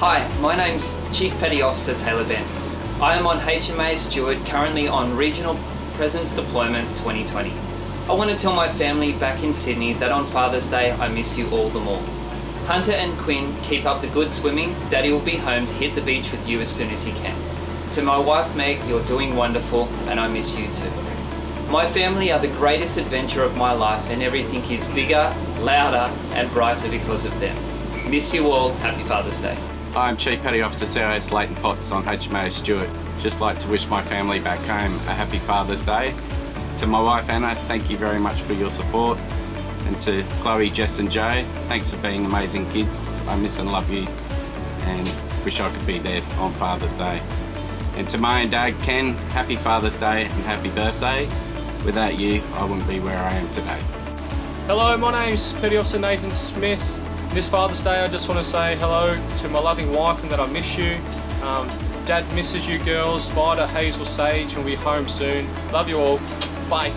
Hi, my name's Chief Petty Officer Taylor Bent. I am on HMAS Stewart, currently on Regional Presence Deployment 2020. I want to tell my family back in Sydney that on Father's Day I miss you all the more. Hunter and Quinn, keep up the good swimming. Daddy will be home to hit the beach with you as soon as he can. To my wife Meg, you're doing wonderful and I miss you too. My family are the greatest adventure of my life and everything is bigger, louder and brighter because of them. Miss you all, happy Father's Day. I'm Chief Petty Officer CIS Leighton Potts on HMAS Stewart. Just like to wish my family back home a happy Father's Day. To my wife Anna, thank you very much for your support. And to Chloe, Jess and Joe, thanks for being amazing kids. I miss and love you and wish I could be there on Father's Day. And to my own dad, Ken, happy Father's Day and happy birthday. Without you, I wouldn't be where I am today. Hello, my name's Petty Officer Nathan Smith. This Father's Day I just want to say hello to my loving wife and that I miss you. Um, Dad misses you girls. Vida, Hazel Sage and we'll be home soon. Love you all. Bye.